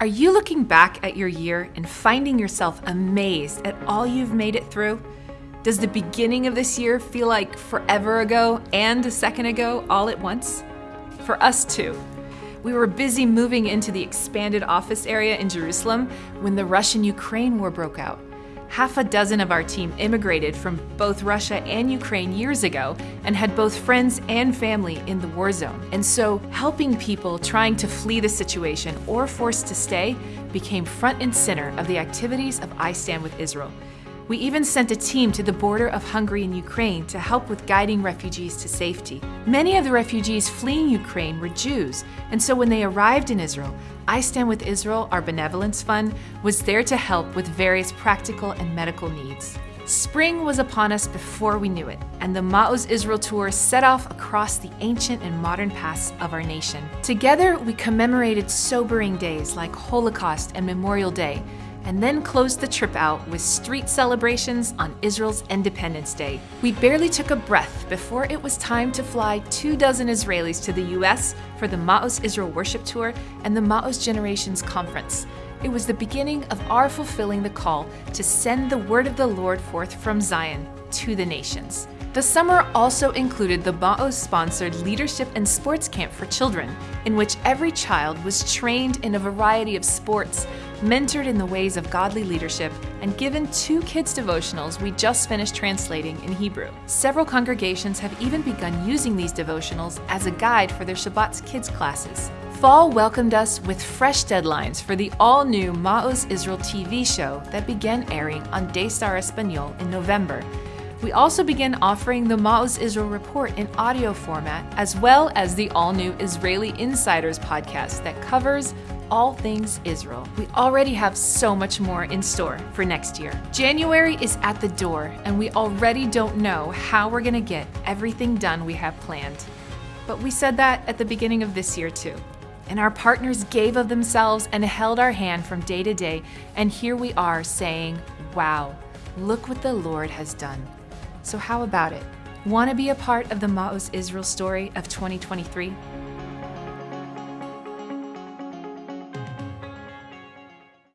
Are you looking back at your year and finding yourself amazed at all you've made it through? Does the beginning of this year feel like forever ago and a second ago all at once? For us too. We were busy moving into the expanded office area in Jerusalem when the Russian Ukraine war broke out. Half a dozen of our team immigrated from both Russia and Ukraine years ago and had both friends and family in the war zone. And so, helping people trying to flee the situation or forced to stay became front and center of the activities of I Stand with Israel. We even sent a team to the border of Hungary and Ukraine to help with guiding refugees to safety. Many of the refugees fleeing Ukraine were Jews, and so when they arrived in Israel, I Stand with Israel, our benevolence fund, was there to help with various practical and medical needs. Spring was upon us before we knew it, and the Ma'oz Israel Tour set off across the ancient and modern pasts of our nation. Together, we commemorated sobering days like Holocaust and Memorial Day, and then closed the trip out with street celebrations on Israel's Independence Day. We barely took a breath before it was time to fly two dozen Israelis to the US for the Ma'oz Israel Worship Tour and the Ma'oz Generations Conference. It was the beginning of our fulfilling the call to send the word of the Lord forth from Zion to the nations. The summer also included the Ma'oz sponsored Leadership and Sports Camp for Children, in which every child was trained in a variety of sports, mentored in the ways of godly leadership, and given two kids' devotionals we just finished translating in Hebrew. Several congregations have even begun using these devotionals as a guide for their Shabbat's kids' classes. Fall welcomed us with fresh deadlines for the all new Ma'oz Israel TV show that began airing on Daystar Espanol in November we also began offering the Ma'oz Israel Report in audio format, as well as the all new Israeli Insiders podcast that covers all things Israel. We already have so much more in store for next year. January is at the door, and we already don't know how we're going to get everything done we have planned. But we said that at the beginning of this year, too. And our partners gave of themselves and held our hand from day to day, and here we are saying, Wow, look what the Lord has done. So, how about it? Want to be a part of the Ma'oz Israel story of 2023?